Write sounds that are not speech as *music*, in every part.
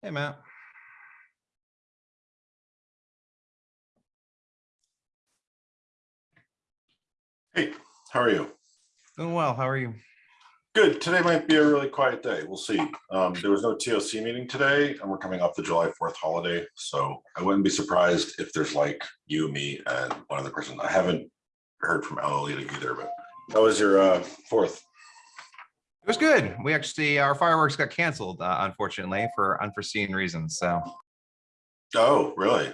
Hey, Matt. Hey, how are you? Doing well. How are you? Good. Today might be a really quiet day. We'll see. Um, there was no TOC meeting today and we're coming off the July 4th holiday. So I wouldn't be surprised if there's like you, me, and one other person. I haven't heard from Alolita either, but how was your uh, fourth? It was good. We actually, our fireworks got canceled, uh, unfortunately, for unforeseen reasons. So, Oh, really?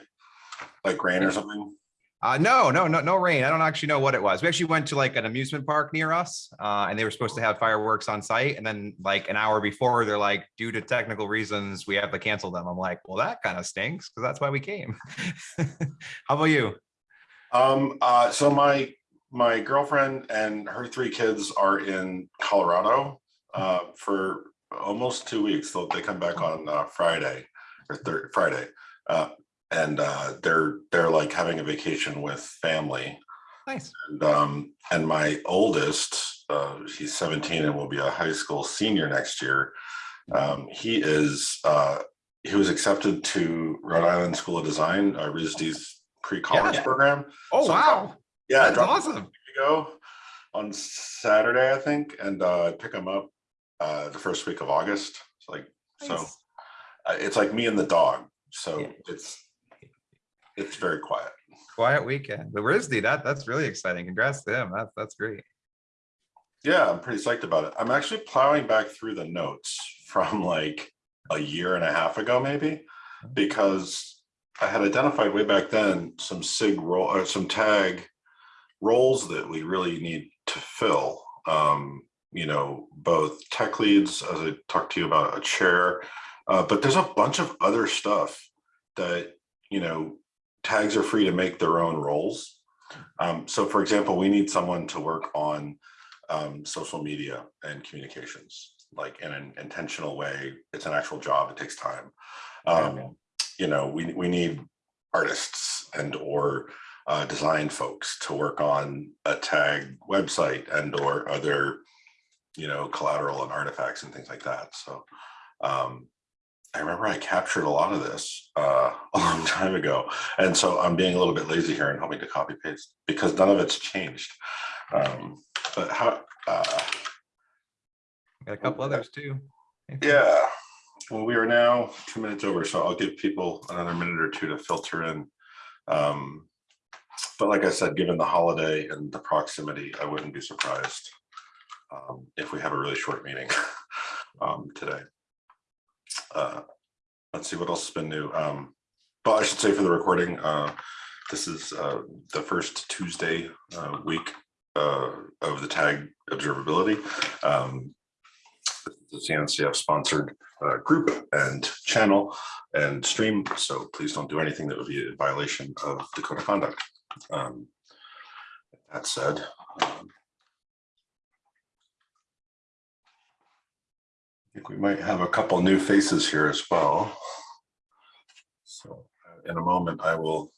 Like rain or something? uh, no, no, no, no rain. I don't actually know what it was. We actually went to like an amusement park near us, uh, and they were supposed to have fireworks on site. And then, like an hour before, they're like, due to technical reasons, we have to cancel them. I'm like, well, that kind of stinks because that's why we came. *laughs* How about you? Um, uh, so my my girlfriend and her three kids are in Colorado uh, for almost two weeks. They come back on uh, Friday or third Friday, uh, and uh, they're they're like having a vacation with family. Nice. And um, and my oldest, uh, he's 17 and will be a high school senior next year. Um, he is uh, he was accepted to Rhode Island School of Design, uh, RISD's pre-college Yeah. program. Oh, So- wow. Yeah, That's awesome. him a week ago on Saturday, I think, and uh, pick him up uh, the first week of August. It's like so, uh, it's like me and the dog. So Yeah. it's it's very quiet. Quiet weekend. The RISD, that, that's really exciting. Congrats to him. That's, that's great. Yeah, I'm pretty psyched about it. I'm actually plowing back through the notes from like a year and a half ago, maybe, because I had identified way back then some SIG role or some tag roles that we really need to fill. Um, you know, both tech leads, as I talked to you about a chair, uh, but there's a bunch of other stuff that, you know, tags are free to make their own roles. Um, so for example, we need someone to work on um, social media and communications, like in an intentional way. It's an actual job. It takes time. Um, you know, we, we need artists and or uh, design folks to work on a tag website and or other, you know, collateral and artifacts and things like that. So um, I remember I captured a lot of this uh, *laughs* a long time ago. And so I'm being a little bit lazy here and hoping to copy paste because none of it's changed. Um, but how, uh, Got a couple others too. yeah, well, we are now two minutes over, so I'll give people another minute or two to filter in. Um, but like I said, given the holiday and the proximity, I wouldn't be surprised um, if we have a really short meeting *laughs* um, today. Uh, let's see what else has been new. Um, but I should say for the recording, uh, this is uh, the first Tuesday uh, week uh, of the tag observability. Um, the CNCF sponsored uh, group and channel and stream. So please don't do anything that would be a violation of the code of conduct. Um, that said, um, I think we might have a couple new faces here as well. So uh, in a moment, I will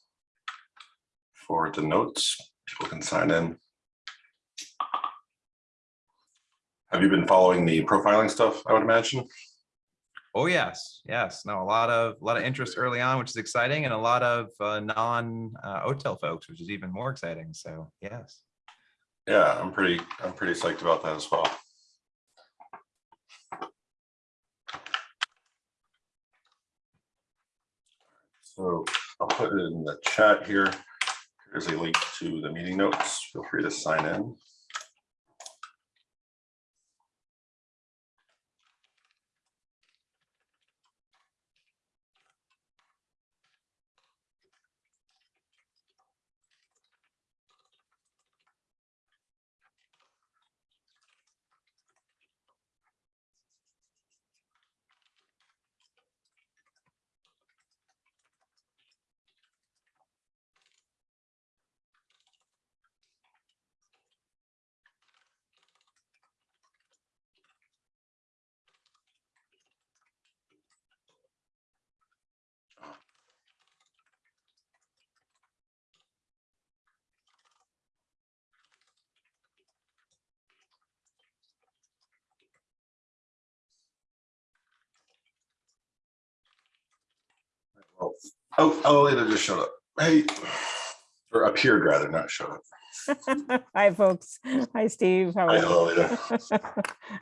forward the notes. People can sign in. Have you been following the profiling stuff, I would imagine? Oh, yes, yes. No, a lot of, a lot of interest early on, which is exciting, and a lot of uh, non uh, folks, which is even more exciting. So, yes. Yeah, I'm pretty, I'm pretty psyched about that as well. So I'll put it in the chat here. Here's a link to the meeting notes. Feel free to sign in. Oh, oh, Elena just showed up. Hey, or appeared rather, not showed up. *laughs* Hi, folks. Hi, Steve. How Hi, are you? Elena. *laughs*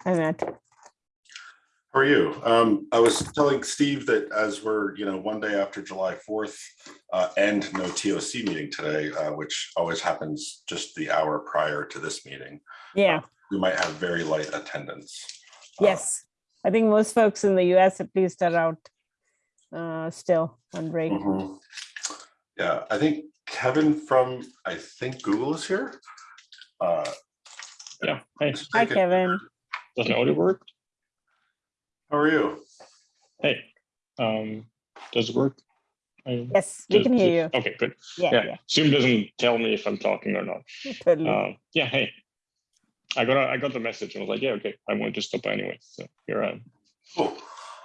Hi, Matt. How are you? Um, I was telling Steve that as we're, you know, one day after July 4th uh, and no TOC meeting today, uh, which always happens just the hour prior to this meeting, Yeah, we might have very light attendance. Uh, yes. I think most folks in the US at least are out uh, still on break. mhm. Yeah, I think Kevin from, I think Google is here. Uh, Yeah, hey, Hi, take it. Kevin. does my audio work? How are you? Hey, um, does it work? I- Yes, we can hear you. Okay, good. you. Yeah, Yeah, Zoom doesn't tell me if I'm talking or not. yeah, *laughs* totally. Um, yeah, hey. I got, a- I got the message and was like, yeah, okay, I wanted to stop by anyway, so here I am. Cool.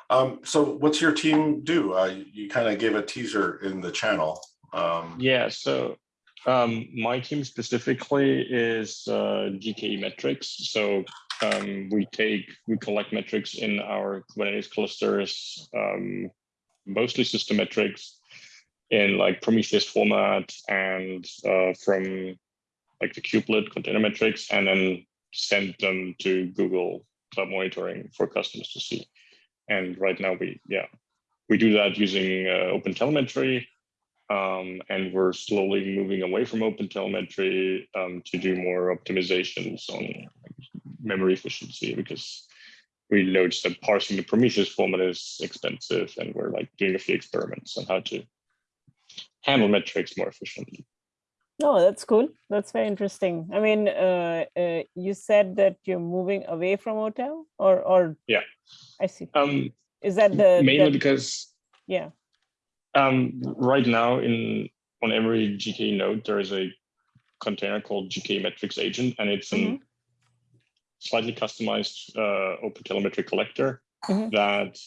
Um, so what's your team do? Uh, you kind of gave a teaser in the channel. Um, Yeah, so um, my team specifically is uh, GKE metrics. So um, we take, we collect metrics in our Kubernetes clusters, um, mostly system metrics in like Prometheus format and uh, from like the kubelet container metrics, and then send them to Google Cloud Monitoring for customers to see. And right now we, yeah, we do that using uh, OpenTelemetry. Um, and we're slowly moving away from OpenTelemetry um, to do more optimizations on memory efficiency because we noticed that parsing the Prometheus format is expensive and we're like doing a few experiments on how to handle metrics more efficiently. No, that's cool. That's very interesting. I mean, uh, uh, you said that you're moving away from OTel or, or? Yeah. I see. Um, Is that the? mainly that- because Yeah, Um, right now in on every GKE node, there is a container called GKE metrics agent, and it's an slightly customized uh, OpenTelemetry collector Mhm. that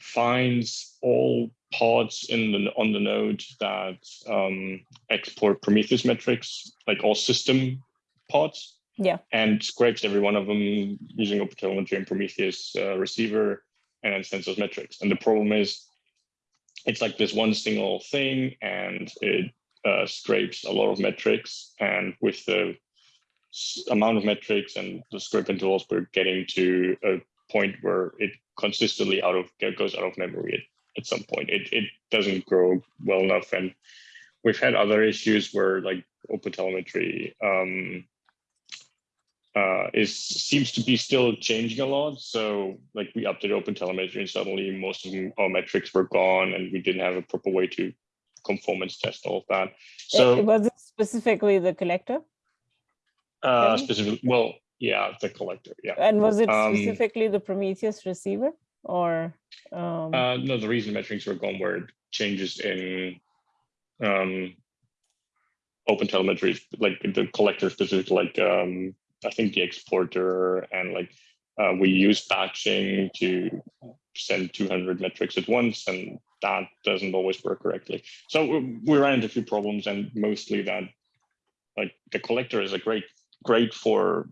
finds all pods in the on the node that um, export Prometheus metrics, like all system pods, yeah, and scrapes every one of them using OpenTelemetry and Prometheus uh, receiver, and then sends those metrics. And the problem is, it's like this one single thing, and it uh, scrapes a lot of metrics. And with the amount of metrics and the scraping tools, we're getting to a point where it consistently out of goes out of memory at, at some point. It it doesn't grow well enough, and we've had other issues where like OpenTelemetry. Um, uh, is seems to be still changing a lot. So like we updated open telemetry and suddenly most of our metrics were gone and we didn't have a proper way to conformance test all of that. So was it specifically the collector? uh, specifically, well, yeah, the collector, yeah. And was it Um, specifically the Prometheus receiver or? um, Uh, no, the reason metrics were gone were changes in um, open telemetry, like the collector specifically, like um, I think the exporter and like uh, we use batching to send 200 metrics at once, and that doesn't always work correctly. So we ran into a few problems, and mostly that like the collector is a great great for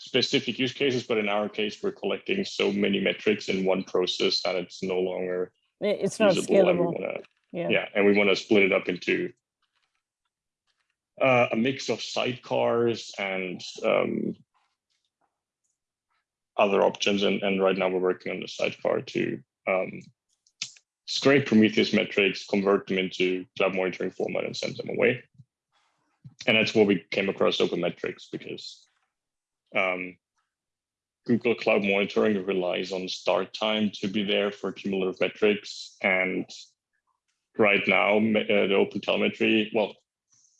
specific use cases, but in our case, we're collecting so many metrics in one process that it's no longer It's not usable. And wanna, Yeah, yeah, and we want to split it up into uh, a mix of sidecars and um, other options. And, and right now we're working on the sidecar to um, scrape Prometheus metrics, convert them into cloud monitoring format and send them away. And that's where we came across open metrics because um, Google Cloud Monitoring relies on start time to be there for cumulative metrics. And right now, uh, the Open Telemetry, well,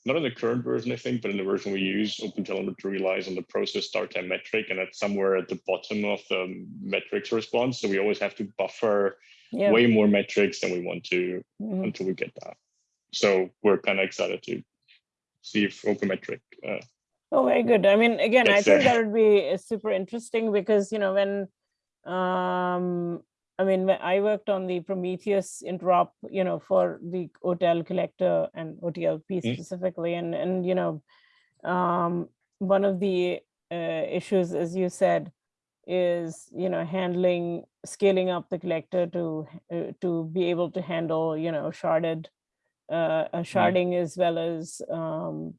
not in the current version, I think, but in the version we use, Open Telemetry relies on the process start time metric, and that's somewhere at the bottom of the metrics response. So we always have to buffer yeah. way more metrics than we want to mhm. until we get that. So we're kind of excited to see if OpenMetric uh, Oh, very good. I mean, again, I think that would be uh, super interesting because, you know, when, um, I mean, I worked on the Prometheus interop, you know, for the OTel collector and OTLP Mm. specifically, and, and, you know, um, one of the uh, issues, as you said, is, you know, handling, scaling up the collector to, uh, to be able to handle, you know, sharded, uh, uh, sharding as well as, um,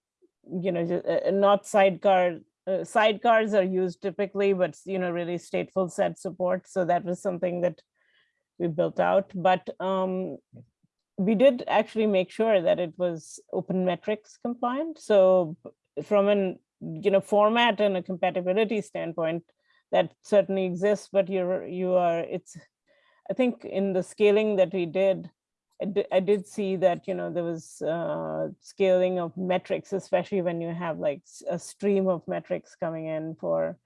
you know, uh, not sidecar, uh, sidecars are used typically, but, you know, really stateful set support. So that was something that we built out, but, um, we did actually make sure that it was open metrics compliant. So from an, you know, format and a compatibility standpoint, that certainly exists, but you're, you are, it's, I think in the scaling that we did, I did, I did see that, you know, there was uh, scaling of metrics, especially when you have like a stream of metrics coming in for,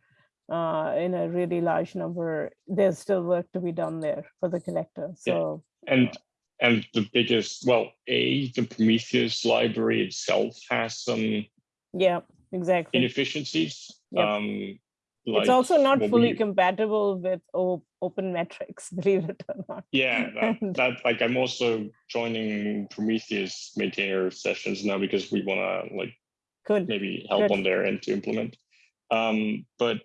uh, in a really large number, there's still work to be done there for the collector. Yeah. So, And and the biggest, well, A, the Prometheus library itself has some yeah, exactly. inefficiencies. Yep. Um, It's also not fully we- compatible with open metrics, *laughs* believe it or not. Yeah, that, *laughs* that like I'm also joining Prometheus maintainer sessions now because we want to like Good. maybe help Good. on their end to implement. Um, but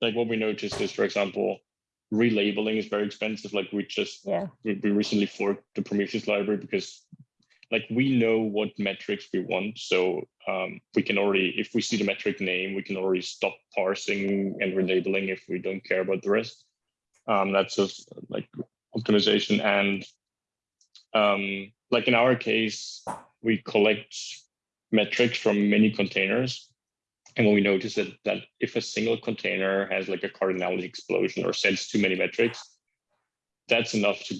like what we noticed is, for example, relabeling is very expensive. Like we just Yeah, we, we recently forked the Prometheus library because like we know what metrics we want. So um, we can already, if we see the metric name, we can already stop parsing and relabeling if we don't care about the rest. Um, that's just like optimization and um, like in our case, we collect metrics from many containers. And when we notice that, that if a single container has like a cardinality explosion or sends too many metrics, that's enough to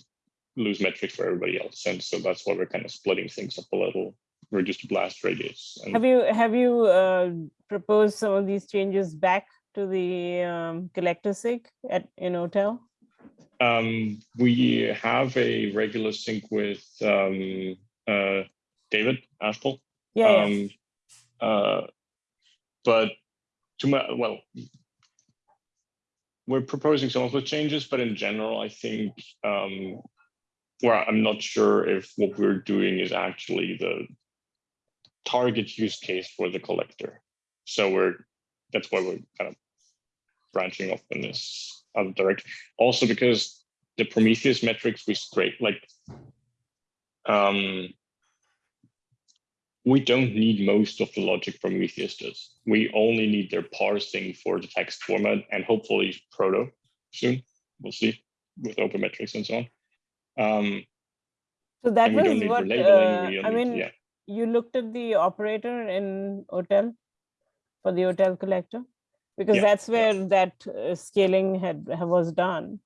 lose metrics for everybody else. And so that's why we're kind of splitting things up a little, reduce the blast radius. And have you, have you uh, proposed some of these changes back to the um, collector sig at, in OTel? um, we have a regular sync with um, uh, David Ashpole. Yeah, yeah, um, uh, but to my, well, we're proposing some of the changes, but in general, I think um, well, I'm not sure if what we're doing is actually the target use case for the collector. So we're that's why we're kind of branching off in this other direction. Also because the Prometheus metrics we scrape like um we don't need most of the logic Prometheus does. We only need their parsing for the text format and hopefully proto soon. We'll see with open metrics and so on. Um, so that and we don't was what, uh, I need- mean, yeah. you looked at the operator in OTel for the OTel collector? Because Yeah, that's yeah. where that uh, scaling had, was done.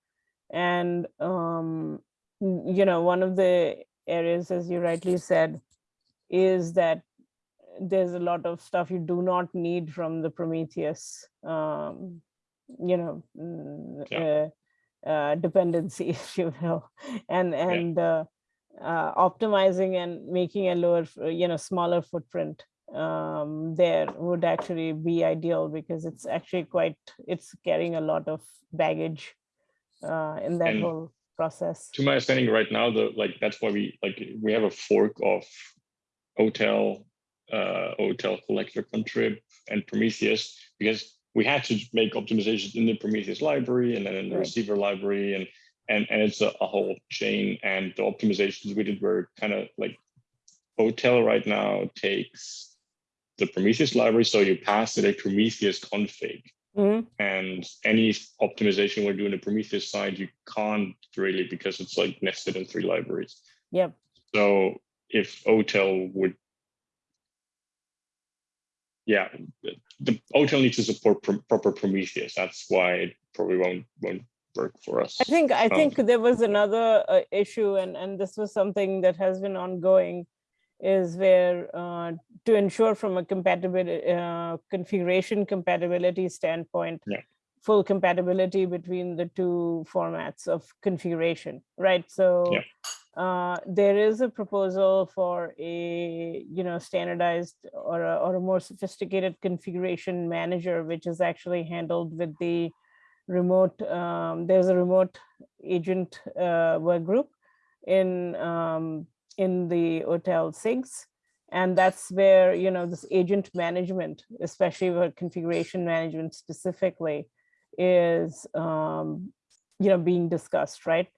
And, um, you know, one of the areas, as you rightly said, is that there's a lot of stuff you do not need from the Prometheus, um, you know, mm, uh, uh, dependency, *laughs* if you will, and and uh, uh, optimizing and making a lower, you know, smaller footprint um, there would actually be ideal because it's actually quite, it's carrying a lot of baggage uh, in that And whole process. to my understanding right now, the like that's why we like we have a fork of OTel, uh, OTel collector contrib and Prometheus because we had to make optimizations in the Prometheus library and then in the Right. receiver library and and and it's a, a whole chain and the optimizations we did were kind of like OTel right now takes the Prometheus library so you pass it a Prometheus config Mhm. and any optimization we're doing the Prometheus side, you can't really because it's like nested in three libraries. Yep. So if OTel would, yeah, the- OTel needs to support pro- proper Prometheus. That's why it probably won't won't work for us. I think, I Um, think there was another uh, issue and, and this was something that has been ongoing is where uh, to ensure from a compatibility, uh, configuration compatibility standpoint, Yeah. full compatibility between the two formats of configuration, right? So Yeah. Uh, there is a proposal for a, you know, standardized or a, or a more sophisticated configuration manager, which is actually handled with the remote, um, there's a remote agent uh, work group in um, in the OTel SIGs. And that's where, you know, this agent management, especially with configuration management specifically, is, um, you know, being discussed, right?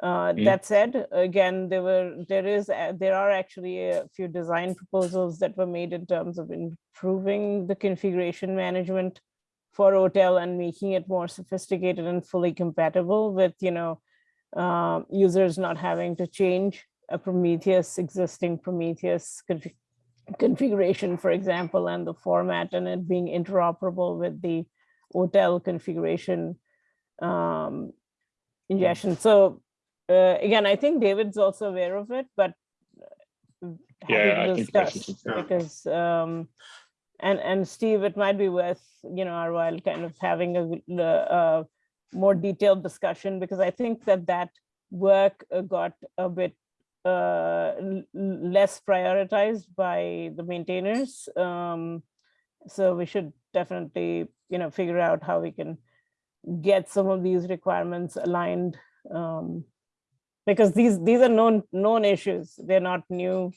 Uh, Mm. That said, again, there were, there is, there are actually a few design proposals that were made in terms of improving the configuration management for OTel and making it more sophisticated and fully compatible with, you know, um, users not having to change a Prometheus, existing Prometheus config- configuration, for example, and the format and it being interoperable with the OTel configuration um, ingestion. So uh, again, I think David's also aware of it, but uh, Yeah, I think that's discuss Yeah. because um, and and Steve, it might be worth you know our while kind of having a, l- uh more detailed discussion because I think that that work uh, got a bit uh, less prioritized by the maintainers. Um, so we should definitely you know figure out how we can get some of these requirements aligned um, because these these are known known issues. They're not new.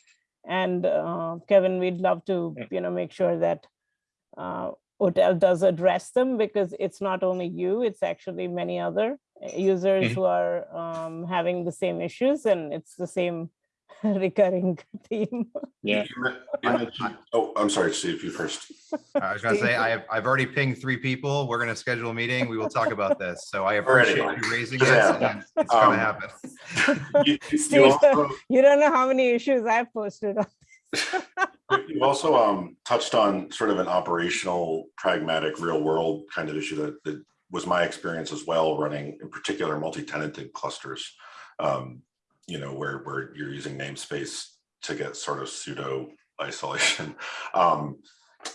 And uh, Kevin, we'd love to you know make sure that uh, OTel does address them because it's not only you, it's actually many other users Mhm. who are um, having the same issues and it's the same *laughs* recurring theme. Yeah, You men- you mentioned- Oh, I'm sorry, Steve, you first. I was gonna say, I have, I've already pinged three people. We're gonna schedule a meeting. We will talk about this. So I appreciate Alrighty. you raising it. Yeah. and It's gonna Um, happen. *laughs* You- you Steve, also- You don't know how many issues I've posted on. *laughs* You also um touched on sort of an operational, pragmatic, real world kind of issue that that was my experience as well, running in particular multi-tenanted clusters. Um, you know, where where you're using namespace to get sort of pseudo isolation. *laughs* Um,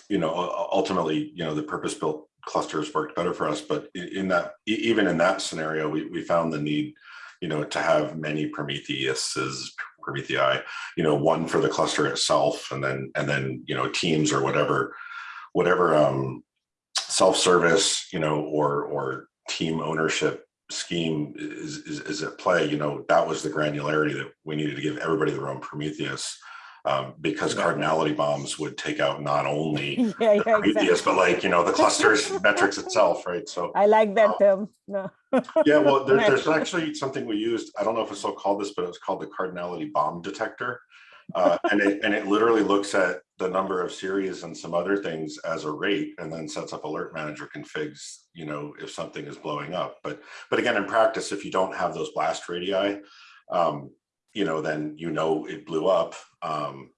you know, ultimately, you know, the purpose-built clusters worked better for us, but in that, even in that scenario, we we found the need, you know, to have many Prometheuses, Promethei, you know, one for the cluster itself and then, and then, you know, teams or whatever, whatever, um, self-service, you know, or, or team ownership scheme is, is, is at play, you know, that was the granularity that we needed to give everybody their own Prometheus. Um, because Yeah. cardinality bombs would take out not only *laughs* Yeah, the yeah, Prometheus, exactly. but like, you know, the clusters *laughs* metrics itself, right? So I like that term. *laughs* No. yeah, well, there, there's actually something we used. I don't know if it's still called this, but it was called the cardinality bomb detector. Uh, and it and it literally looks at the number of series and some other things as a rate, and then sets up alert manager configs. You know, if something is blowing up. But but again, in practice, if you don't have those blast radii, um, you know, then you know it blew up. Um,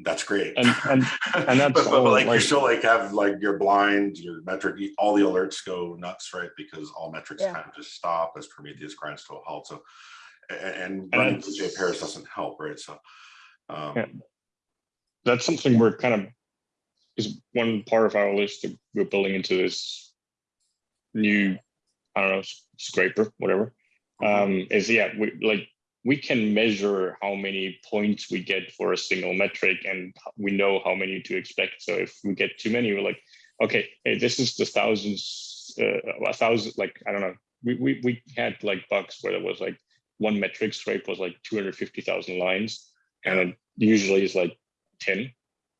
that's great. and and and *laughs* that's but, but, all, like, you like- still like have like your blind, your metric, all the alerts go nuts, right? Because all metrics Yeah. kind of just stop as Prometheus grinds to a halt. So a- a- and And running PJ Paris doesn't help, right? So um Yeah. that's something we're kind of is one part of our list that we're building into this new i don't know scraper whatever um is yeah we like we can measure how many points we get for a single metric and we know how many to expect so if we get too many we're like okay hey, this is the thousands uh, a thousand like i don't know we, we we had like bugs where there was like one metric scrape was like 250,000 lines and it usually is like 10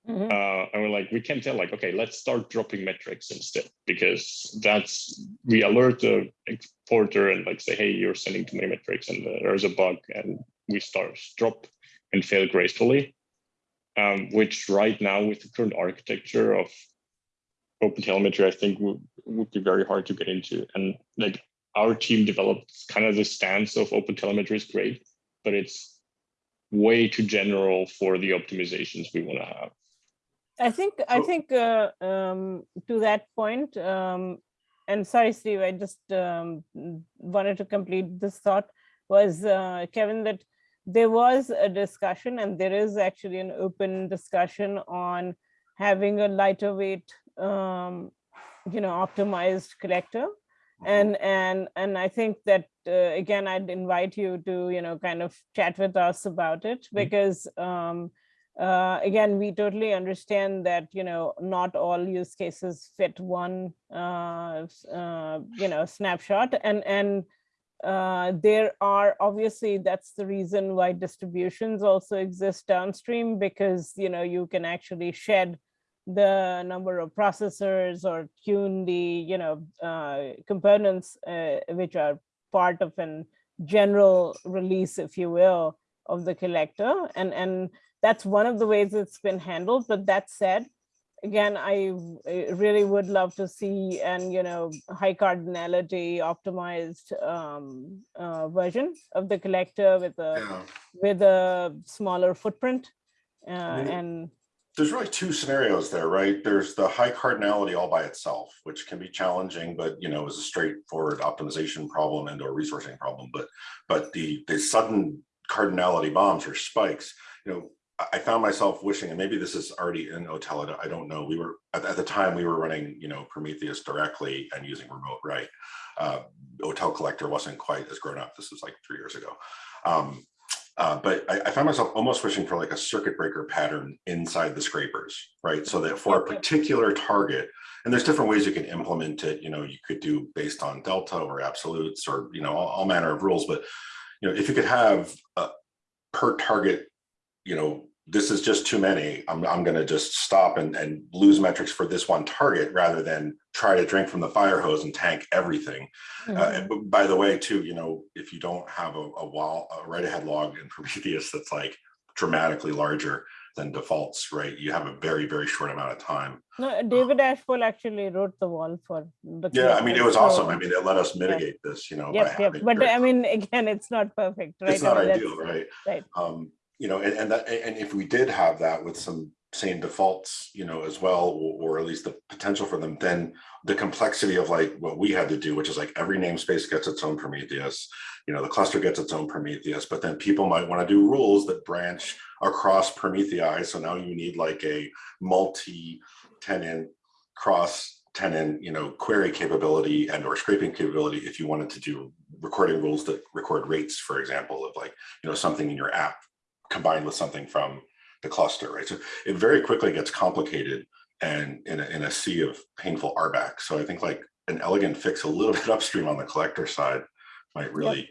Mhm. uh, and we're like we can tell like okay let's start dropping metrics instead because that's we alert the exporter and like say hey you're sending too many metrics and there's a bug and we start drop and fail gracefully. Um, which right now with the current architecture of open telemetry i think would, would be very hard to get into. And like our team developed kind of the stance of open telemetry is great but it's way too general for the optimizations we want to have I think, I think uh, um, to that point, um, and sorry, Steve, I just um, wanted to complete this thought was, uh, Kevin, that there was a discussion and there is actually an open discussion on having a lighter weight, um, you know, optimized collector. And, and, and I think that, uh, again, I'd invite you to, you know, kind of chat with us about it because um, uh, again, we totally understand that, you know, not all use cases fit one, uh, uh, you know, snapshot. And, and uh, there are obviously that's the reason why distributions also exist downstream because, you know, you can actually shed the number of processors or tune the, you know, uh, components uh, which are part of an general release, if you will, of the collector. And, and that's one of the ways it's been handled. But that said, again, I really would love to see and, you know, high cardinality optimized um, uh, version of the collector with a, Yeah. with a smaller footprint. Uh, mean, and There's really two scenarios there, right? There's the high cardinality all by itself, which can be challenging, but you know, is a straightforward optimization problem and or resourcing problem. But but the the sudden cardinality bombs or spikes, you know, I- found myself wishing, and maybe this is already in Otel, I don't know. We were at, at the time we were running, you know, Prometheus directly and using remote write. Uh, Otel collector wasn't quite as grown up. This was like three years ago. Um, uh, but I, I found myself almost wishing for like a circuit breaker pattern inside the scrapers, right? So that for a particular target, and there's different ways you can implement it. You know, you could do based on delta or absolutes or you know all, all manner of rules. But you know, if you could have a per target, you know, this is just too many. I'm I'm going to just stop and and lose metrics for this one target rather than try to drink from the fire hose and tank everything. Uh, Mhm. but by the way, too, you know, if you don't have a, a wall, a write ahead log in *laughs* Prometheus that's like dramatically larger than defaults, right? You have a very, very short amount of time. no, David Ashford actually wrote the WAL for the. Yeah, I mean, it was awesome. I mean, it let us mitigate this, you know. by Yep, yep, but I mean, *laughs* again, it's not perfect, right? It's not I mean, ideal, right? right. Um, you know, and, and that, and if we did have that with some same defaults, you know, as well, or, at least the potential for them, then the complexity of like what we had to do, which is like every namespace gets its own Prometheus, you know, the cluster gets its own Prometheus, but then people might want to do rules that branch across Promethei. So now you need like a multi-tenant, cross-tenant, you know, query capability and or scraping capability if you wanted to do recording rules that record rates, for example, of like, you know, something in your app combined with something from the cluster, right? So it very quickly gets complicated and in a, in a sea of painful RBAC. So I think like an elegant fix a little *laughs* bit upstream on the collector side might really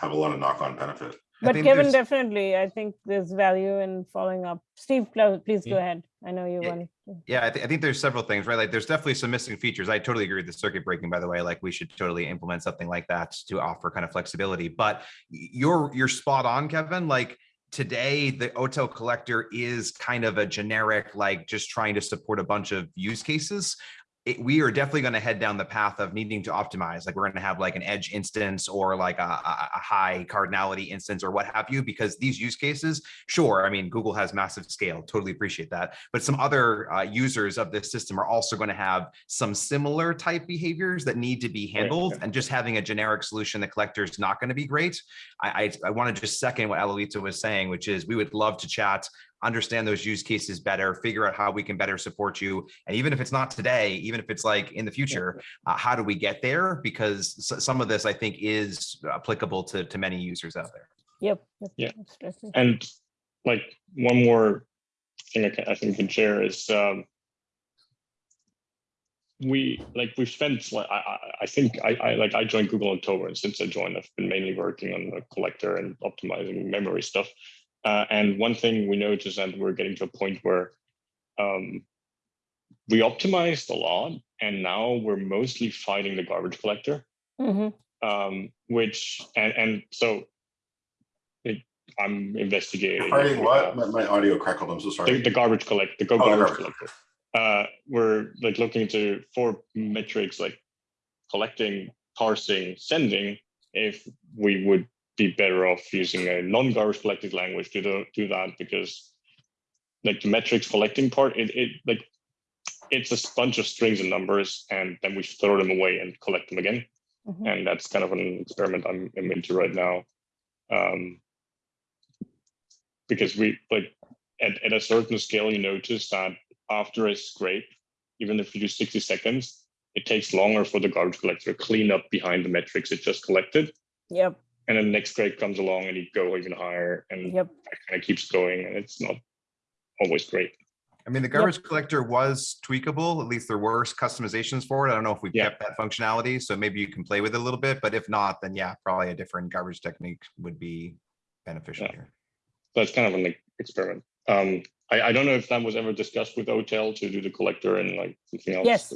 have a lot of knock-on benefit. But think Kevin, there's- definitely, I think there's value in following up. Steve, please go Yeah. ahead. I know you Yeah. want. to- Yeah, I, thi- I think there's several things, right? Like there's definitely some missing features. I totally agree with the circuit breaking, by the way, like we should totally implement something like that to offer kind of flexibility. But you're, you're spot on, Kevin. Like today, the Otel collector is kind of a generic, like just trying to support a bunch of use cases. It, we are definitely going to head down the path of needing to optimize. Like we're going to have like an edge instance or like a, a, high cardinality instance or what have you, because these use cases, sure. I mean, Google has massive scale. Totally appreciate that but some other uh, users of this system are also going to have some similar type behaviors that need to be handled and just having a generic solution the collector is not going to be great i i, I want to just second what Alolita was saying which is we would love to chat understand those use cases better figure out how we can better support you and even if it's not today even if it's like in the future uh, how do we get there because some of this i think is applicable to to many users out there Yep. yep, Yeah. And like one more thing I, can, I think we can share is um, we like we've spent like I, I- I think I, I like I joined Google in October and since I joined I've been mainly working on the collector and optimizing memory stuff. Uh, and one thing we noticed that we're getting to a point where um, we optimized a lot and now we're mostly fighting the garbage collector Mhm. um, which and and so it, I'm investigating. Fighting what? My, my audio crackled. I'm so sorry. the garbage collect the go Oh, garbage garbage collector. Uh, we're like looking to four metrics like collecting, parsing, sending. If we would be better off using a non-garbage collected language to do, do that because like the metrics collecting part, it, it like it's a bunch of strings and numbers, and then we throw them away and collect them again Mhm. and that's kind of an experiment I'm, I'm into right now. Um, because we like at, at a certain scale, you notice that after a scrape, even if you do 60 seconds, it takes longer for the garbage collector to clean up behind the metrics it just collected. Yep, And then the next scrape comes along and you go even higher and yep. that kind of keeps going and it's not always great. I mean, the garbage collector was tweakable. At least there were customizations for it. I don't know if we've Yeah. kept that functionality, so maybe you can play with it a little bit. But if not, then yeah, probably a different garbage technique would be beneficial Yeah. here. So it's kind of an experiment. Um, I, I don't know if that was ever discussed with OTEL to do the collector and like something else. Yes.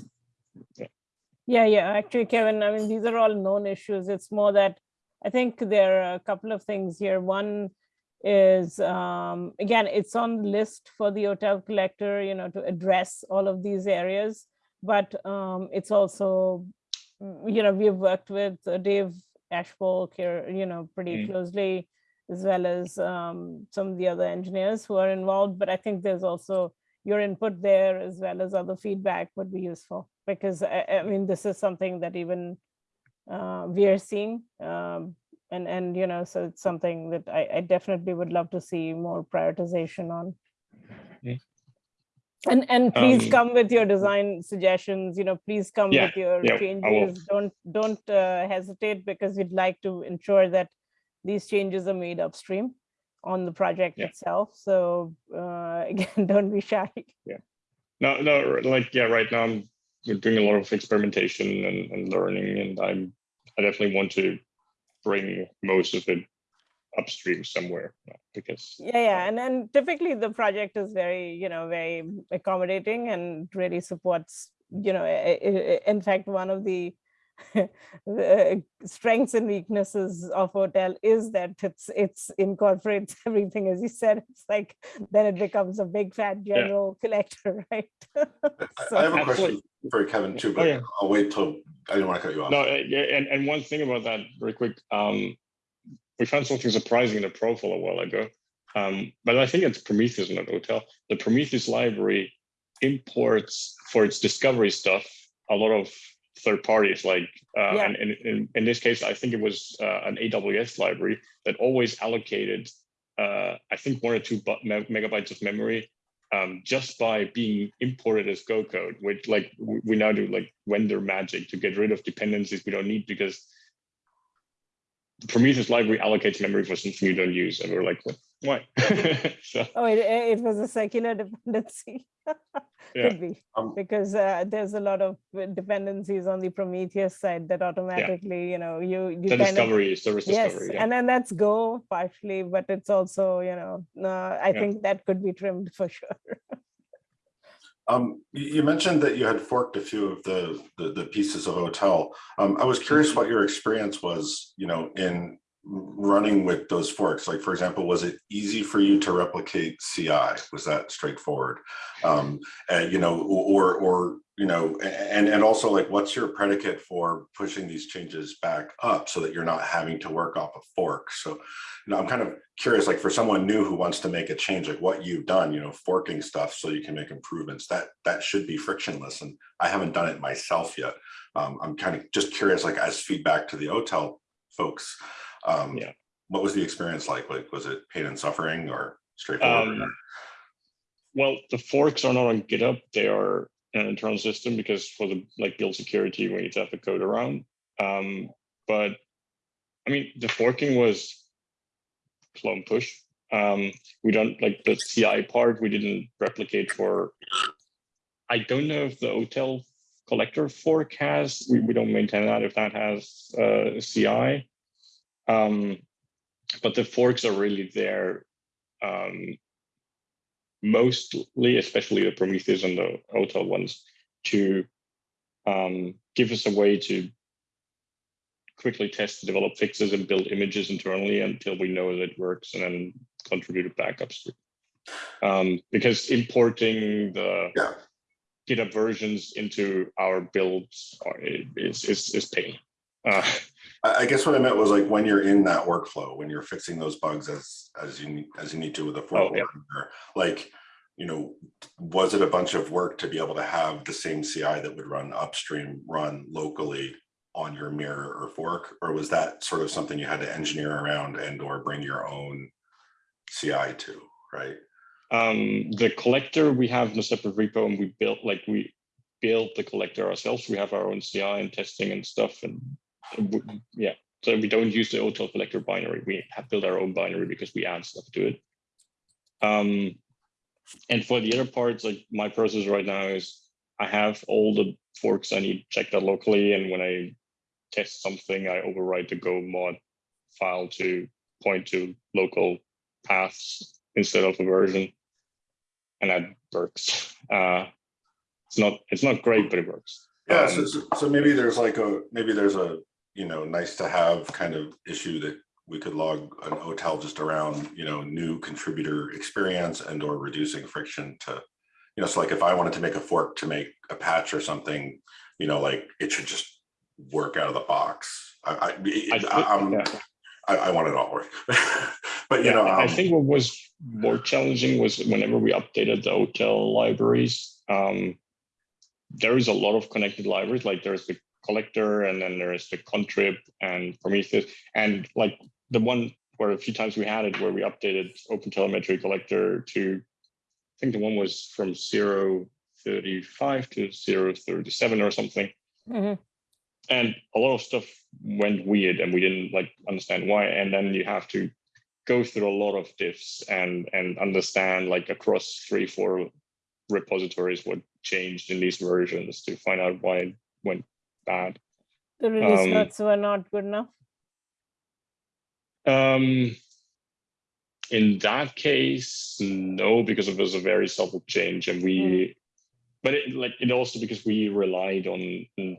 Yeah, yeah, actually, Kevin, I mean, these are all known issues. It's more that I think there are a couple of things here. One is, um, again, it's on the list for the OTel collector, you know, to address all of these areas. But um, it's also, mm, you know, we've worked with uh, Dave Ashpole here, you know, pretty Mm. closely, as well as um, some of the other engineers who are involved. But I think there's also your input there as well as other feedback would be useful because I, I mean this is something that even uh, we are seeing um, and and you know so it's something that I, I definitely would love to see more prioritization on. Mm. And and please Um, come with your design suggestions. You know, please come Yeah, with your yeah, changes. Don't don't uh, hesitate because we'd like to ensure that these changes are made upstream on the project Yeah. itself. So uh, *laughs* again, don't be shy. Yeah no, no, like, yeah, right now I'm doing a lot of experimentation and, and learning and I'm, I definitely want to bring most of it upstream somewhere uh, because. Yeah, yeah, and then typically the project is very, you know, very accommodating and really supports, you know, in fact, one of the *laughs* the strengths and weaknesses of OTel is that it's it's incorporates *laughs* everything, as you said, it's like then it becomes a big fat general *laughs* collector, right? I- So- I have a Absolutely. question for Kevin too, Oh, but yeah. I'll wait till, I didn't want to cut you off. No, yeah, and, and one thing about that, very quick, um, we found something surprising in the profile a while ago. Um, but I think it's Prometheus, not OTel. The Prometheus library imports for its discovery stuff a lot of third parties, like, uh, Yeah. and, and in, in this case, I think it was uh, an AWS library that always allocated, uh, I think one or two megabytes of memory um, just by being imported as Go code, which like we now do like vendor magic to get rid of dependencies we don't need because the Prometheus library allocates memory for something you don't use. And we're like? Why? *laughs* *laughs* so Oh, it, it was a secular *laughs* dependency. Yeah. Could be, Um, because uh, there's a lot of uh, dependencies on the Prometheus side that automatically, you know, you, you the kind of discovery, service Yes, discovery. Yeah. and then that's Go partially, but it's also, you know, uh, I Yeah. think that could be trimmed for sure. Um, you, you mentioned that you had forked a few of the, the, the pieces of OTel. Um, I was curious what your experience was, you know, in running with those forks. Like, for example, was it easy for you to replicate CI? Was that straightforward? Um, and, you know, or, or, you know, and, and also like, what's your predicate for pushing these changes back up so that you're not having to work off a fork? So, you know, I'm kind of curious, like for someone new who wants to make a change, like what you've done, you know, forking stuff so you can make improvements, that that should be frictionless. And I haven't done it myself yet. Um, I'm kind of just curious, like as feedback to the OTel folks. Um, Yeah. What was the experience like? Like, was it pain and suffering or straightforward? Um, Well, the forks are not on GitHub. They are an internal system because for the like build security, we need to have the code around. Um, but I mean, the forking was clone push. Um, we don't like the CI part. We didn't replicate for. I don't know if the OTel collector fork has. We, we don't maintain that if that has uh, CI. Um, but the forks are really there um, mostly, especially the Prometheus and the OTel ones, to um, give us a way to quickly test, develop fixes, and build images internally until we know that it works, and then contribute it back upstream. Um, because importing the Yeah. GitHub versions into our builds is is is pain. Uh, I, guess what I meant was like when you're in that workflow, when you're fixing those bugs as as you need as you need to with a fork, Oh, yeah. like you know, was it a bunch of work to be able to have the same CI that would run upstream, run locally on your mirror or fork, or was that sort of something you had to engineer around and or bring your own CI to, right? um, the collector we have in a separate repo and we built like we built the collector ourselves. We have our own CI and testing and stuff. And yeah, so we don't use the OTel collector binary. We have built our own binary because we add stuff to it. Um, and for the other parts, like my process right now is I have all the forks I need checked out locally. And when I test something, I overwrite the Go mod file to point to local paths instead of a version. and that works. Uh, it's not it's not great, but it works. Yeah, so, Um, so- so maybe there's like a, maybe there's a, you know, nice to have kind of issue that we could log an OTel just around, you know, new contributor experience and or reducing friction to, you know, so like if I wanted to make a fork to make a patch or something, you know, like it should just work out of the box. I, I, I I, I'm- yeah. I, I want it all work. *laughs* But you Yeah, know, I um, think what was more challenging was whenever we updated the OTel libraries. Um, there is a lot of connected libraries, like there's the collector, and then there's the contrib and Prometheus, and like the one where a few times we had it where we updated Open Telemetry Collector to, I think the one was from 035 to 037 or something Mhm. and a lot of stuff went weird and we didn't like understand why and then you have to go through a lot of diffs and and understand like across three four repositories what changed in these versions to find out why it went bad The release Um, notes were not good enough. um in that case no because it was a very subtle change and we but it like it also because we relied on mm,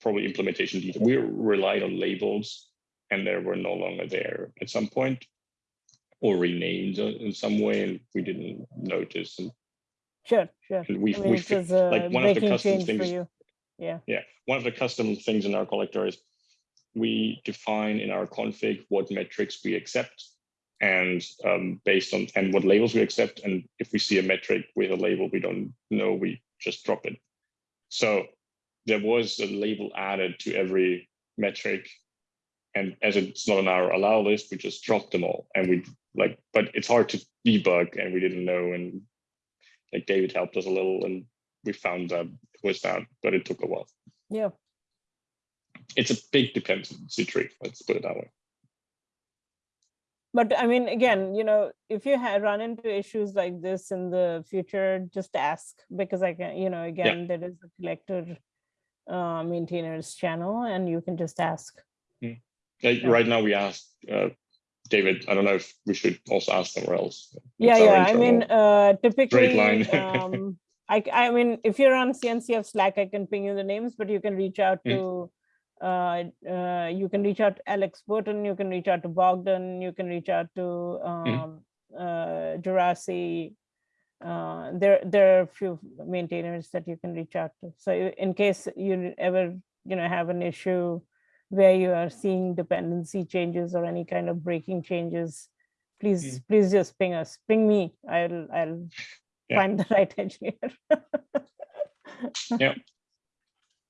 probably implementation detail we relied on labels and they were no longer there at some point or renamed uh, in some way and we didn't notice and, Sure, sure. and we, I mean, we like one of the custom things you. Yeah, yeah, one of the custom things in our collector is we define in our config what metrics we accept and um, based on and what labels we accept. And if we see a metric with a label we don't know, we just drop it. So there was a label added to every metric. And as it's not on our allow list, we just dropped them all. And we like, but it's hard to debug and we didn't know. And like David helped us a little and we found that it was that, but it took a while yeah. it's a big dependency tree. Let's put it that way. But I mean, again, you know, if you had run into issues like this in the future, just ask because I can, you know, again, there is a collector uh, maintainers channel and you can just ask. Like, Yeah. Right now, we asked uh, David. I don't know if we should also ask somewhere else. Yeah, yeah. I mean, uh, typically, line. *laughs* um, I, I mean, if you're on CNCF Slack, I can ping you the names, but you can reach out Mm. to, uh, uh, you can reach out to Alex Boten, you can reach out to Bogdan, you can reach out to, Mm-hmm. um, uh, Juraci. Uh, there, there are a few maintainers that you can reach out to. So in case you ever, you know, have an issue where you are seeing dependency changes or any kind of breaking changes, please, please just ping us, ping me. I'll, I'll Yeah. find the right engineer. *laughs*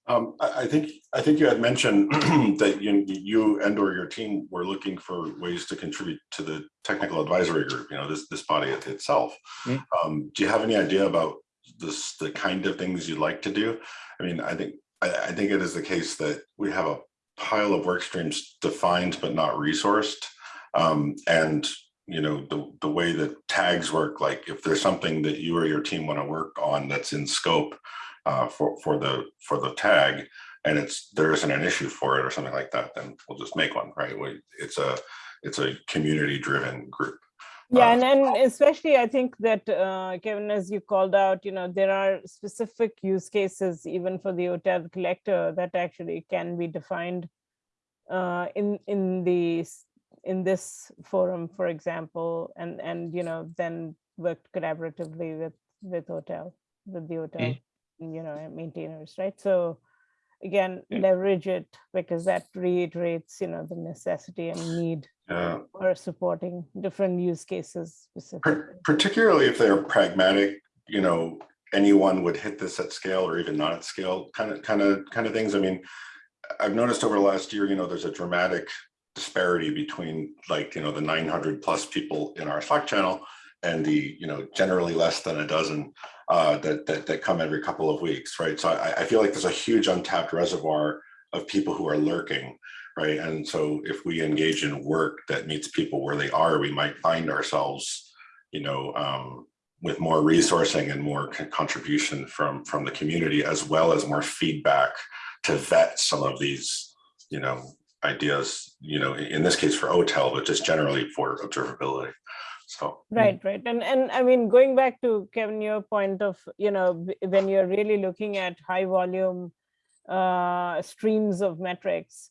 Um, I, I think, I think you had mentioned *clears throat* that you, you and or your team were looking for ways to contribute to the technical advisory group, you know, this, this body itself. Mm. Um, do you have any idea about this, the kind of things you'd like to do? I mean, I think, I, I think it is the case that we have a pile of work streams defined but not resourced. Um, and, you know, the, the way that tags work, like if there's something that you or your team want to work on that's in scope, uh, for for the for the tag, and it's there isn't an issue for it or something like that, then we'll just make one, right? We, it's a it's a community driven group. Yeah, Uh, and and especially I think that uh, Kevin, as you called out, you know, there are specific use cases even for the OTel collector that actually can be defined uh, in in the in this forum, for example, and and you know then worked collaboratively with with OTel with the OTel, mm. you know, maintainers, right? So again, Yeah. leverage it because that reiterates, you know, the necessity and need Yeah, or supporting different use cases specifically. particularly if they're pragmatic, you know, anyone would hit this at scale or even not at scale, kind of kind of kind of things. I mean, I've noticed over the last year, you know, there's a dramatic disparity between like, you know, the 900 plus people in our Slack channel and the, you know, generally less than a dozen uh, that, that, that come every couple of weeks, right? So I, I feel like there's a huge untapped reservoir of people who are lurking, right? And so if we engage in work that meets people where they are, we might find ourselves, you know, um, with more resourcing and more contribution from, from the community, as well as more feedback to vet some of these, you know, ideas, you know, in this case for OTEL, but just generally for observability. So. Right, right. And, and I mean, going back to Kevin, your point of, you know, when you're really looking at high volume uh, streams of metrics,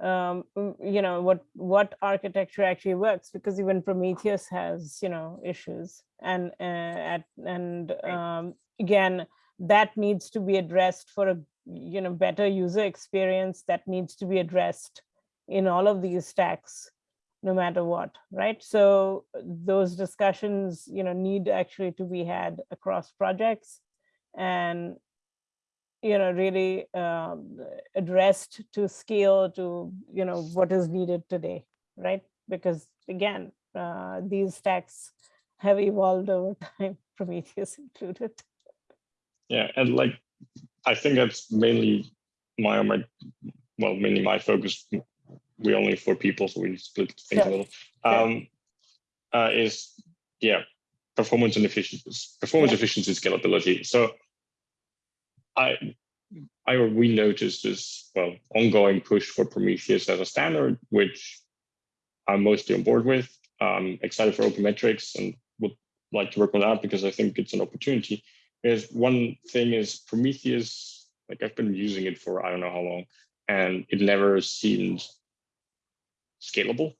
um, you know, what, what architecture actually works, because even Prometheus has, you know, issues. And, uh, at, and um, again, that needs to be addressed for a, you know, better user experience that needs to be addressed in all of these stacks no matter what, right? So those discussions, you know, need actually to be had across projects and, you know, really um, addressed to scale to, you know, what is needed today, right? Because again, uh, these stacks have evolved over *laughs* time, Prometheus included. Yeah, and like, I think that's mainly my, my, well, mainly my focus. We only four people, so we split things a little. Um, uh, is yeah, performance and efficiency, performance Yeah. efficiency, scalability. So, I, I we noticed this well ongoing push for Prometheus as a standard, which I'm mostly on board with. Um, excited for open metrics and would like to work on that because I think it's an opportunity is one thing is Prometheus, like I've been using it for I don't know how long, and it never seemed scalable.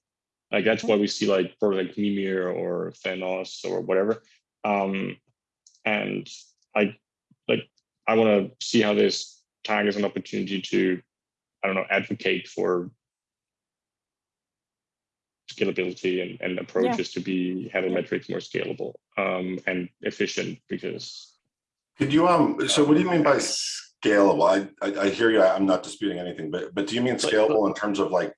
Like that's why we see like products like Mimir or Thanos or whatever. Um, and I like I want to see how this tag is an opportunity to, I don't know, advocate for scalability and, and approaches to be having metrics more scalable um, and efficient because Could you, um, so what do you mean by scalable? I, I, I hear you, I'm not disputing anything, but, but do you mean Like- scalable in terms of like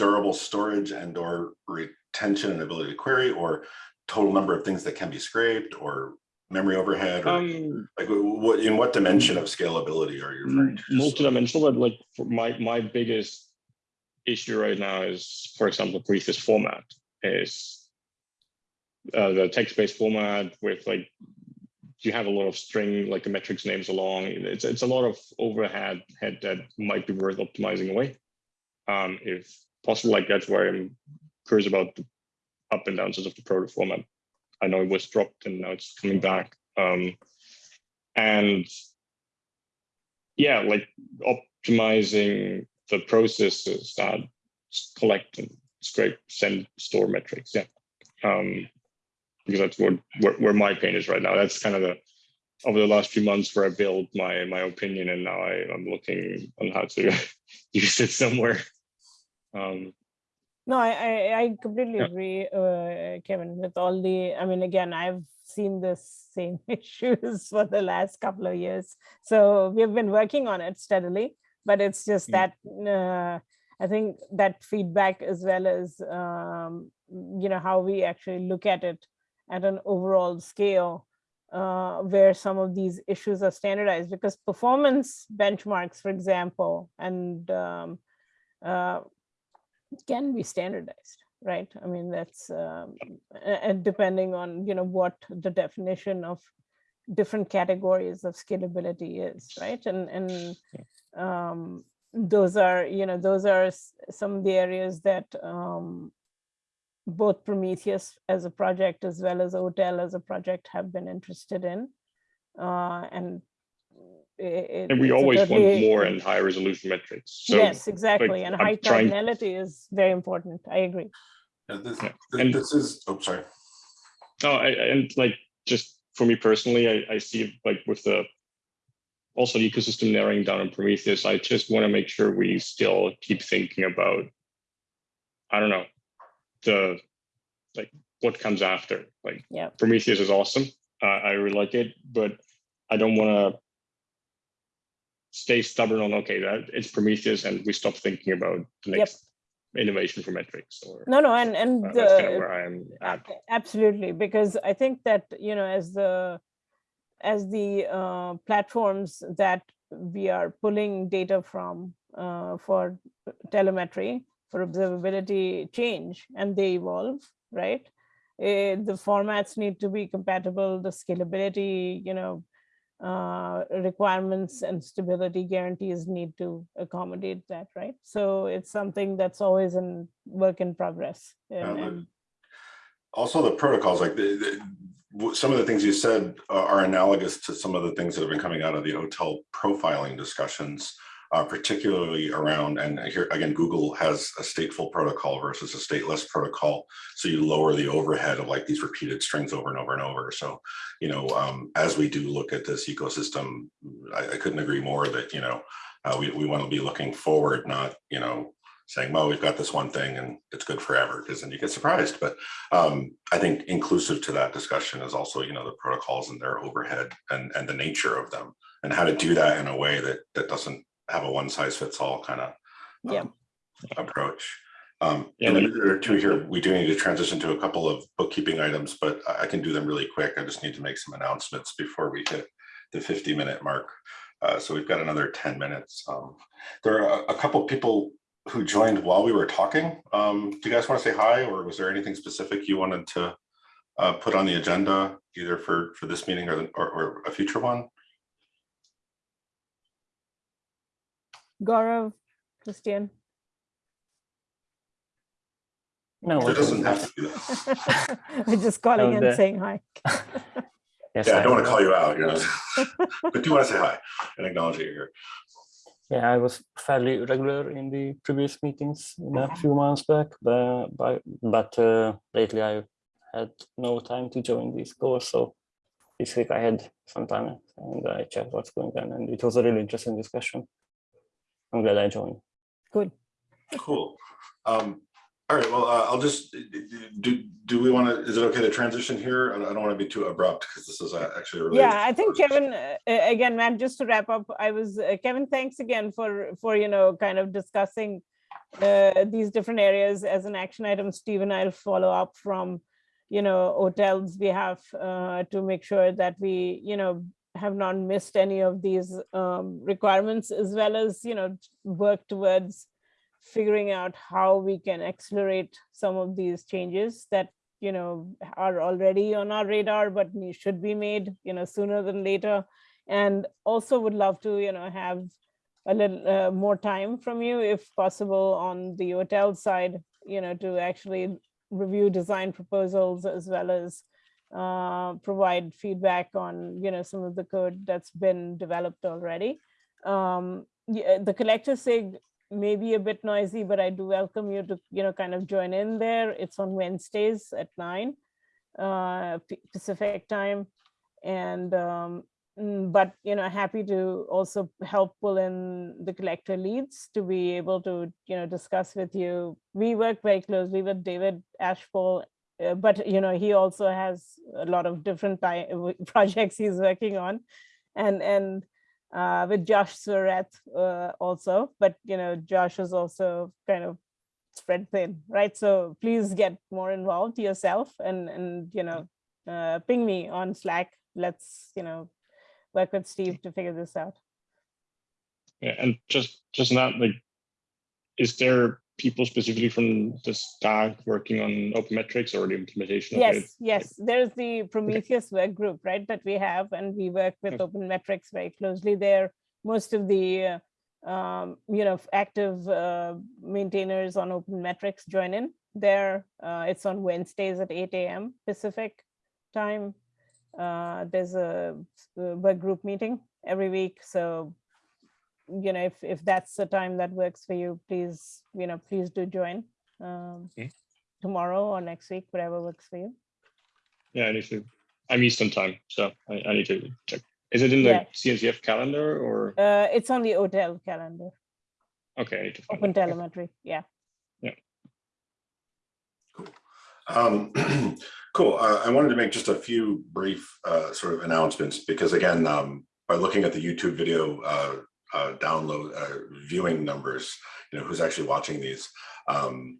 durable storage and or retention and ability to query or total number of things that can be scraped or memory overhead or um, like what, in what dimension of scalability are you referring to? Multidimensional, but like for my my biggest issue right now is, for example, Prometheus format is uh, the text-based format with like you have a lot of string like the metrics names along. It's it's a lot of overhead head that might be worth optimizing away. Um, if possible, like that's where I'm curious about the up and downs of the proto format. I know it was dropped and now it's coming back. Um, and yeah, like optimizing the processes that collect and scrape, send, store metrics. Yeah. Um, because that's where, where my pain is right now. That's kind of the over the last few months where I built my my opinion and now I, I'm looking on how to *laughs* use it somewhere. Um, No, I, I, I completely Yeah. agree, uh, Kevin, with all the, I mean, again, I've seen the same *laughs* issues for the last couple of years. So we've been working on it steadily, but it's just Mm. that, uh, I think that feedback as well as, um, you know, how we actually look at it at an overall scale, uh, where some of these issues are standardized because performance benchmarks, for example, and um, uh, can be standardized, right? I mean, that's, um, and depending on, you know, what the definition of different categories of scalability is, right? And, and um, those are, you know, those are some of the areas that um, both Prometheus as a project as well as OTEL as a project have been interested in. Uh, and it, and we always want totally- more and high resolution metrics. So yes, exactly. And I'm high trying- cardinality is very important. I agree. Yeah, This, Yeah, this- and- this is, oh, sorry. No, I, I- and like just for me personally, I, I see like with the also the ecosystem narrowing down on Prometheus, I just want to make sure we still keep thinking about, I don't know, the like what comes after. Like Yeah. Prometheus is awesome. Uh, I really like it, but I don't want to stay stubborn on okay that it's Prometheus and we stop thinking about the Yep. next innovation for metrics or No, no, and and uh, that's kind of where I am at. absolutely because I think that you know as the as the uh, platforms that we are pulling data from uh, for telemetry for observability change and they evolve, right? Eh, the formats need to be compatible, the scalability, you know, uh, requirements and stability guarantees need to accommodate that, right? So it's something that's always in work in progress. And, Yeah, and Also, the protocols, like the, the- some of the things you said are analogous to some of the things that have been coming out of the OTel profiling discussions, uh, particularly around, and here again, Google has a stateful protocol versus a stateless protocol. So you lower the overhead of like these repeated strings over and over and over. So, you know, um, as we do look at this ecosystem, I, I couldn't agree more that, you know, uh, we, we want to be looking forward, not, you know, saying, well, we've got this one thing and it's good forever, because then you get surprised. But um, I think inclusive to that discussion is also, you know, the protocols and their overhead and, and the nature of them and how to do that in a way that, that doesn't have a one size fits all kind of Yeah. approach. Um, Yeah, in a minute or two here, we do need to transition to a couple of bookkeeping items, but I I can do them really quick. I just need to make some announcements before we hit the 50 minute mark. Uh, so we've got another 10 minutes. Um, there are a, a couple people who joined while we were talking. Um, do you guys want to say hi or was there anything specific you wanted to uh, put on the agenda either for, for this meeting or, the- or, or a future one? Gaurav, Christian. No, It it doesn't have to be that. *laughs* We're just calling No, and the- saying hi. *laughs* Yes, Yeah, I don't want to call you out, you know, *laughs* but do want to say hi and acknowledge that you're here. Yeah, I was fairly regular in the previous meetings in a few months back, but but, but uh, lately I had no time to join these calls. So this week I had some time and I checked what's going on, and it was a really interesting discussion. I'm glad I joined. Good. Cool. Um, all right, well, uh, I'll just, do, do we want to, is it okay to transition here? I I don't want to be too abrupt because this is uh, actually a really. Yeah, I think Kevin, uh, uh, again, Matt, just to wrap up, I was, uh, Kevin, thanks again for, for, you know, kind of discussing uh, these different areas as an action item. Steve and I'll follow up from, you know, OTel's behalf uh, to make sure that we, you know, have not missed any of these um, requirements as well as, you know, work towards figuring out how we can accelerate some of these changes that you know are already on our radar but should be made you know sooner than later. And also would love to you know have a little uh, more time from you if possible on the OTel side you know to actually review design proposals as well as uh, provide feedback on you know some of the code that's been developed already um, yeah, the collector sig may be a bit noisy, but I do welcome you to, you know, kind of join in there. It's on Wednesdays at nine uh, Pacific time. And, um, mm, but, you know, happy to also help pull in the collector leads to be able to, you know, discuss with you. We work very closely with David Ashpole, uh, but, you know, he also has a lot of different *laughs* projects he's working on. And, and uh, with Josh Suereth uh, also, but you know, Josh is also kind of spread thin, right? So please get more involved yourself and and you know, uh, ping me on Slack. Let's you know, work with Steve to figure this out. Yeah, and just just not like, is there people specifically from the stack working on open metrics or the implementation of it? Yes, yes, there's the Prometheus work group, right, that we have, and we work with Okay. open metrics very closely there. Most of the, uh, um, you know, active uh, maintainers on open metrics join in there. Uh, It's on Wednesdays at eight AM Pacific time. Uh, There's a work group meeting every week, so you know, if, if that's the time that works for you, please, you know, please do join. um, Okay. Tomorrow or next week, whatever works for you. Yeah, I need to, I'm Eastern time, so I, I need to check. Is it in the Yeah. CNCF calendar or, Uh, it's on the OTel calendar, okay, I need to find open it. Okay. telemetry, yeah. Um, *clears throat* cool. Uh, I wanted to make just a few brief uh, sort of announcements because again, um, by looking at the YouTube video uh, uh, download uh, viewing numbers, you know, who's actually watching these, um,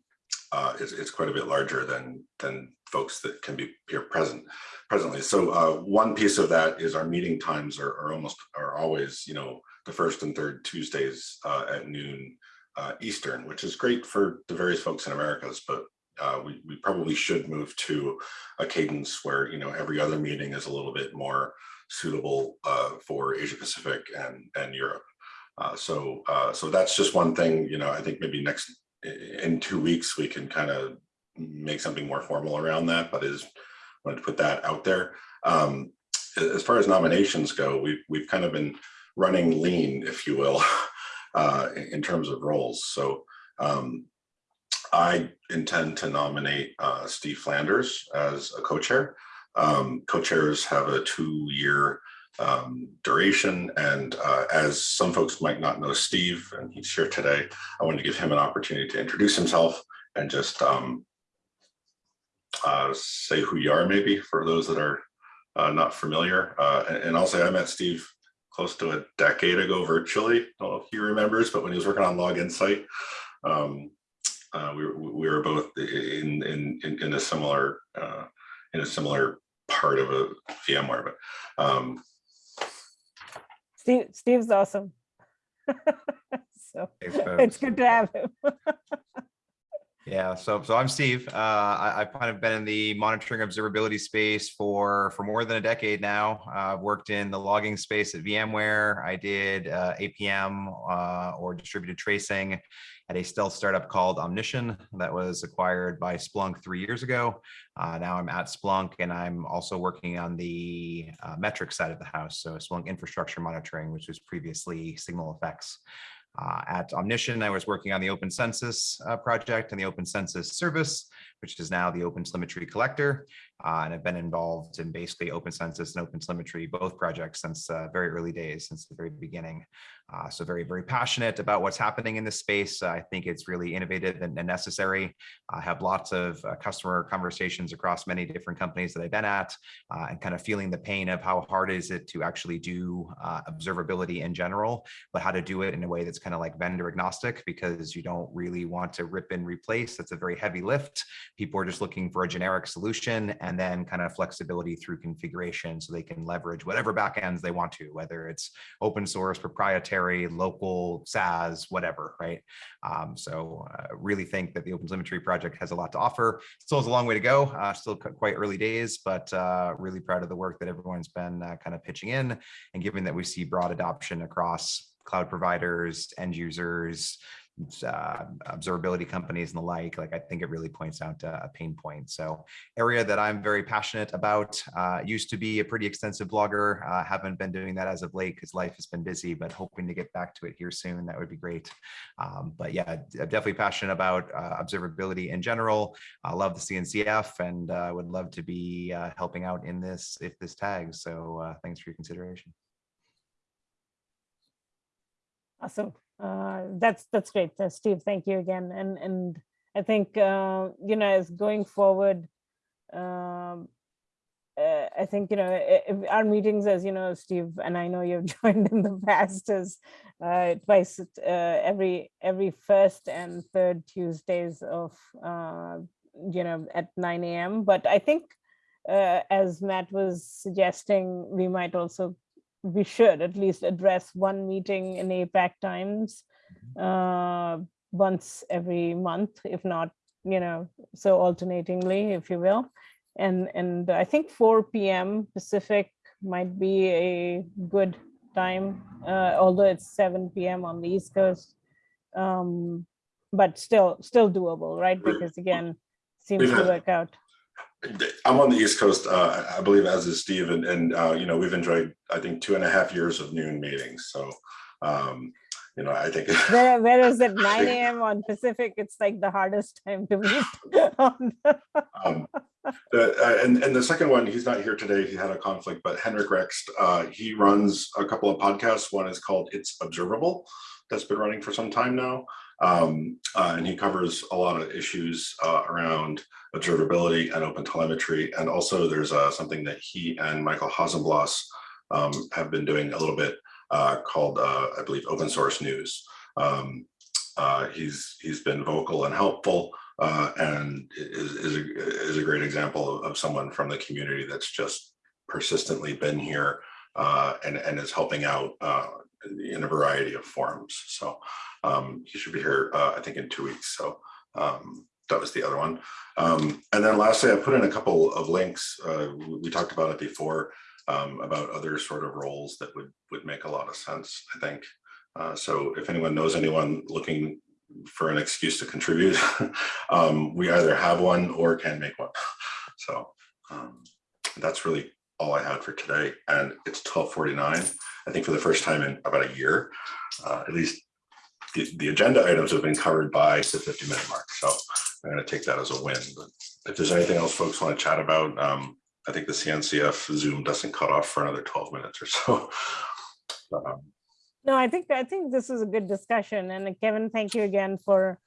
uh, it's, it's quite a bit larger than than folks that can be here present presently. So uh, one piece of that is our meeting times are, are almost are always, you know, the first and third Tuesdays uh, at noon uh, Eastern, which is great for the various folks in Americas, but uh, we, we probably should move to a cadence where, you know, every other meeting is a little bit more suitable uh, for Asia Pacific and, and Europe. Uh, so, uh, so that's just one thing, you know, I think maybe next, in two weeks, we can kind of make something more formal around that, but is wanted to put that out there. Um, as far as nominations go, we've we've kind of been running lean, if you will, *laughs* uh, in, terms of roles. So um, I intend to nominate uh, Steve Flanders as a co-chair. Um, co-chairs have a two-year um, duration, and uh, as some folks might not know Steve, and he's here today, I wanted to give him an opportunity to introduce himself and just um, uh, say who you are, maybe for those that are uh, not familiar. Uh, and, and I'll say I met Steve close to a decade ago virtually. I don't know if he remembers, but when he was working on Log Insight, um, uh, we, were- we were both in in in, in a similar uh, in a similar part of a VMware. But um, Steve, Steve's awesome. *laughs* So Thanks, it's good to have him. *laughs* Yeah, so so I'm Steve. Uh, I, I've kind of been in the monitoring observability space for for more than a decade now. I've worked in the logging space at VMware. I did uh, APM uh, or distributed tracing at a stealth startup called Omnition that was acquired by Splunk three years ago. Uh, now I'm at Splunk and I'm also working on the uh, metric side of the house. So Splunk infrastructure monitoring, which was previously SignalFx. Uh, at Omnition, I was working on the Open Census uh, project and the Open Census service, which is now the Open Telemetry Collector. Uh, and I've been involved in basically Open Census and Open Telemetry, both projects since uh, very early days, since the very beginning. Uh, so very, very passionate about what's happening in this space. I think it's really innovative and, and necessary. I have lots of uh, customer conversations across many different companies that I've been at uh, and kind of feeling the pain of how hard is it to actually do uh, observability in general but how to do it in a way that's kind of like vendor agnostic because you don't really want to rip and replace. That's a very heavy lift. People are just looking for a generic solution and then kind of flexibility through configuration so they can leverage whatever backends they want to, whether it's open source, proprietary, local, SaaS, whatever, right? Um, so uh, really think that the Open Telemetry project has a lot to offer. Still has a long way to go, uh, still quite early days, but uh, really proud of the work that everyone's been uh, kind of pitching in. And given that we see broad adoption across cloud providers, end users, uh, observability companies and the like, like I think it really points out a, pain point. So area that I'm very passionate about, uh, used to be a pretty extensive blogger. Uh, haven't been doing that as of late because life has been busy, but hoping to get back to it here soon. That would be great. Um, but yeah, I'm definitely passionate about uh, observability in general. I love the CNCF and uh, would love to be uh, helping out in this if this tags. So uh, thanks for your consideration. Awesome. Uh, that's that's great, Uh, Steve. Thank you again. And and I think uh, you know as going forward, um, uh, I think you know our meetings, as you know, Steve, and I know you've *laughs* joined in the past, is uh, twice every every first and third Tuesdays of you know at 9 a.m. But I think as Matt was suggesting, we might also we should at least address one meeting in APAC times uh, once every month, if not, you know, so alternatingly, if you will. And and I think 4 p.m. Pacific might be a good time, uh, although it's 7 p.m. on the East Coast. Um, but still, still doable, right? Because again, seems to work out. I'm on the East Coast, uh, I believe, as is Steve, and, and uh, you know, we've enjoyed, I think, two and a half years of noon meetings. So, um, you know, I think. *laughs* Where- Whereas at 9 a.m. on Pacific, it's like the hardest time to meet. *laughs* on the- Um, the, uh, and, and the second one, he's not here today. He had a conflict, but Henrik Rexed, uh, he runs a couple of podcasts. One is called It's Observable, that's been running for some time now. Um, uh, and he covers a lot of issues uh, around observability and open telemetry. And also there's uh, something that he and Michael Hausenblas um, have been doing a little bit uh, called, uh, I believe, open source news. Um, uh, he's he's been vocal and helpful and is, is, a, is a great example of, of someone from the community that's just persistently been here uh, and, and is helping out uh, in a variety of forms. So um, he should be here, uh, I think, in two weeks. So um, that was the other one. Um, and then lastly, I put in a couple of links. Uh, we, talked about it before um, about other sort of roles that would would make a lot of sense. I think. Uh, so if anyone knows anyone looking for an excuse to contribute. *laughs* Um, we either have one or can make one. *laughs* So um, that's really all I had for today. And it's twelve forty-nine. I think for the first time in about a year, uh, at least the, the agenda items have been covered by the fifty minute mark. So I'm gonna take that as a win. But if there's anything else folks want to chat about, um, I think the CNCF Zoom doesn't cut off for another twelve minutes or so. *laughs* Um, No, I think, I think this is a good discussion. And Kevin, thank you again for,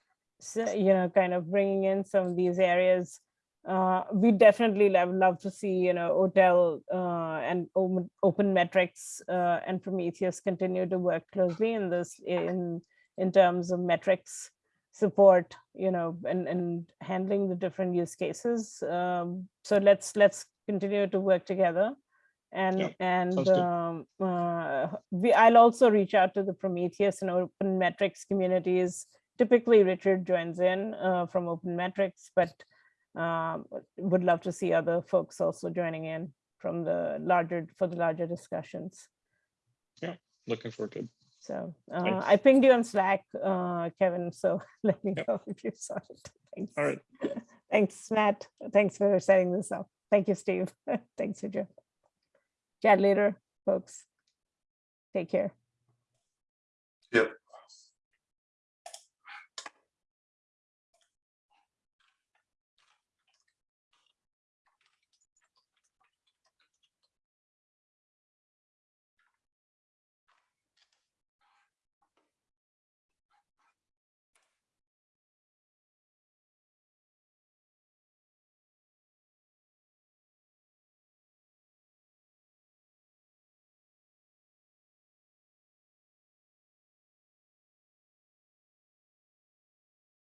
you know, kind of bringing in some of these areas. Uh, we definitely love, love to see, you know, OTel uh, and open, open metrics uh, and Prometheus continue to work closely in this, in, in terms of metrics support, you know, and, and handling the different use cases. Um, so let's, let's continue to work together. And, Yeah, and um, uh, we, I'll also reach out to the Prometheus and Open Metrics communities. Typically, Richard joins in uh, from Open Metrics, but um, would love to see other folks also joining in from the larger, for the larger discussions. Yeah, looking forward to it. So uh, I pinged you on Slack, uh, Kevin, so *laughs* let me Yep. know if you saw it. Thanks. All right. *laughs* Thanks, Matt. Thanks for setting this up. Thank you, Steve. *laughs* Thanks, Joe. Chat later, folks. Take care. Yep.